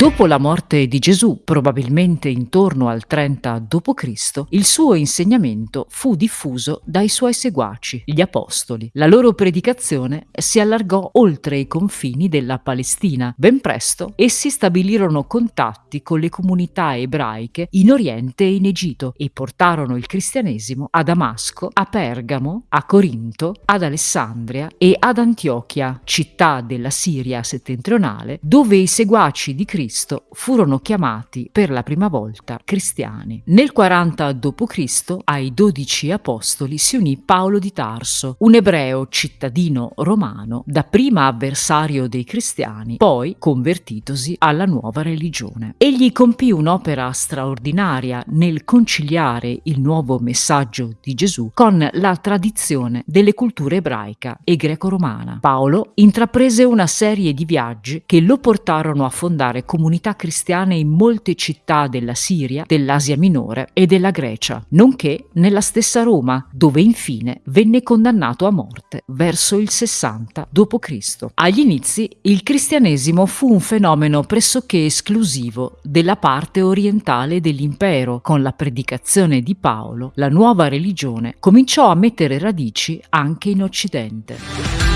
Dopo la morte di Gesù, probabilmente intorno al 30 d.C., il suo insegnamento fu diffuso dai suoi seguaci, gli apostoli. La loro predicazione si allargò oltre i confini della Palestina. Ben presto essi stabilirono contatti con le comunità ebraiche in Oriente e in Egitto e portarono il cristianesimo a Damasco, a Pergamo, a Corinto, ad Alessandria e ad Antiochia, città della Siria settentrionale, dove i seguaci di Cristo Cristo furono chiamati per la prima volta cristiani. Nel 40 d.C. ai dodici apostoli si unì Paolo di Tarso, un ebreo cittadino romano, dapprima avversario dei cristiani, poi convertitosi alla nuova religione. Egli compì un'opera straordinaria nel conciliare il nuovo messaggio di Gesù con la tradizione delle culture ebraica e greco-romana. Paolo intraprese una serie di viaggi che lo portarono a fondare comunità comunità cristiane in molte città della Siria, dell'Asia Minore e della Grecia, nonché nella stessa Roma, dove infine venne condannato a morte verso il 60 d.C. Agli inizi il cristianesimo fu un fenomeno pressoché esclusivo della parte orientale dell'impero. Con la predicazione di Paolo, la nuova religione cominciò a mettere radici anche in Occidente.